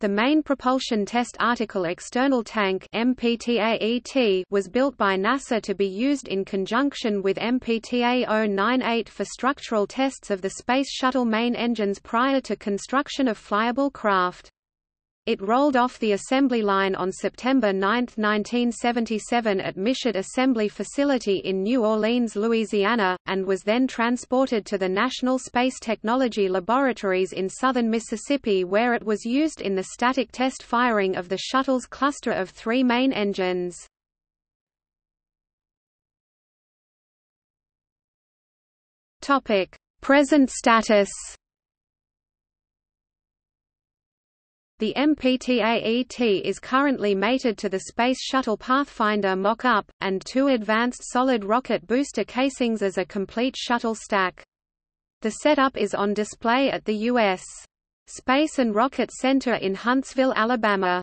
The main propulsion test article external tank MPTAET was built by NASA to be used in conjunction with MPTA 098 for structural tests of the Space Shuttle main engines prior to construction of flyable craft. It rolled off the assembly line on September 9, 1977 at Michoud Assembly Facility in New Orleans, Louisiana, and was then transported to the National Space Technology Laboratories in southern Mississippi where it was used in the static test firing of the shuttle's cluster of three main engines. Present status The MPTAET is currently mated to the Space Shuttle Pathfinder mock-up, and two advanced solid rocket booster casings as a complete shuttle stack. The setup is on display at the U.S. Space and Rocket Center in Huntsville, Alabama.